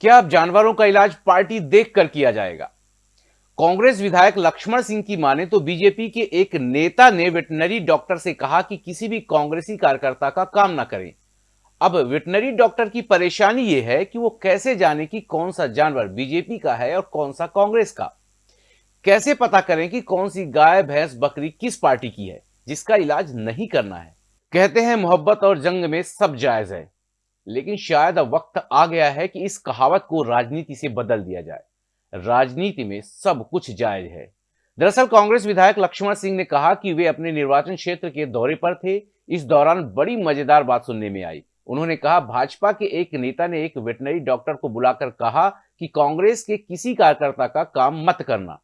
क्या अब जानवरों का इलाज पार्टी देखकर किया जाएगा? कांग्रेस विधायक लक्ष्मण सिंह की माने तो बीजेपी के एक नेता ने वेटनरी डॉक्टर से कहा कि किसी भी कांग्रेसी कार्यकर्ता का काम ना करें। अब वेटनरी डॉक्टर की परेशानी यह है कि वो कैसे जाने कि कौन सा जानवर बीजेपी का है और कौन सा कांग्रेस का। कैसे पता करें कि कौन सी गाय, भैंस, बकरी किस पार्टी की है, जिसका इलाज नहीं करना है? कहते हैं मोहब्बत और जंग में सब जायज़ है। लेकिन शायद अब वक्त आ गया है कि इस कहावत को राजनीति से बदल दिया जाए। राजनीति में सब कुछ जायज़ है। दरअसल कांग्रेस विधायक लक्ष्मण सिंह ने कहा कि वे अपने निर्वाचन क्षेत्र के दौरे पर थे। इस दौरान बड़ी मज़ेदार बात सुनने में आई। उन्होंने कहा, भाजपा के एक नेता ने एक वेटनरी डॉक्टर को बुलाकर कहा कि कांग्रेस के किसी कार्यकर्ता का काम मत करना।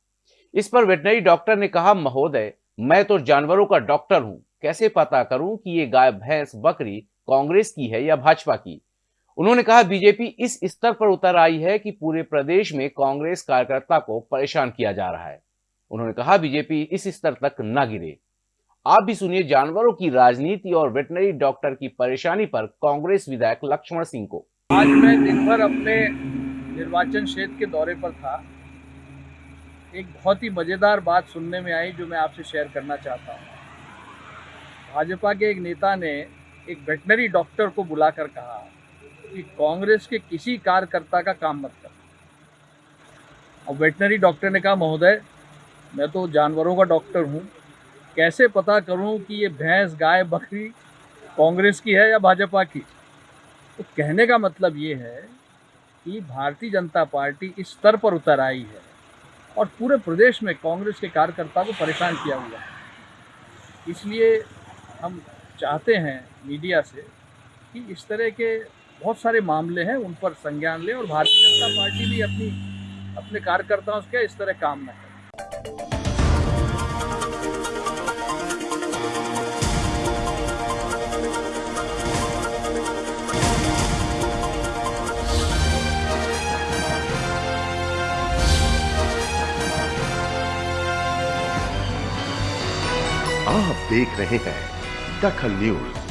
इस पर वेटनरी डॉक्टर ने कहा, महोदय, मैं तो जानवरों का डॉक्टर हूँ। कैसे पता करूँ कि ये गाय, भैंस, बकरी कांग्रेस की है या भाजपा की? उन्होंने कहा, बीजेपी इस स्तर पर उतर आई है कि पूरे प्रदेश में कांग्रेस कार्यकर्ता को परेशान किया जा रहा है। उन्होंने कहा, बीजेपी इस स्तर तक न गिरे। आप भी सुनिए, जानवरों की राजनीति और वेटनरी डॉक्टर की परेशानी पर कांग्रेस विधायक लक्ष्मण सिंह को। आज मैं दिन भर अपने निर्वाचन क्षेत्र के दौरे पर था। एक बहुत ही मज़ेदार बात सुनने में आई, जो मैं आपसे शेयर करना चाहता हूँ। भाजपा के एक नेता ने एक वेटनरी डॉक्टर को बुलाकर कहा कि कांग्रेस के किसी कार्यकर्ता का काम मत कर। और वेटनरी डॉक्टर ने कहा, महोदय, मैं तो जानवरों का डॉक्टर हूँ। कैसे पता करूँ कि ये भैंस, गाय, बकरी कांग्रेस की है या भाजपा की? तो कहने का मतलब ये है कि भारतीय जनता पार्टी इस स्तर पर उतर आई है और पूरे प्रदेश में कांग्रेस के कार्यकर्ता को परेशान किया हुआ है। इसलिए हम चाहते हैं मीडिया से कि इस तरह के बहुत सारे मामले हैं, उन पर संज्ञान लें और भारतीय जनता पार्टी भी अपनी, अपने कार्यकर्ताओं से इस तरह काम न करें। आप देख रहे हैं दखल न्यूज़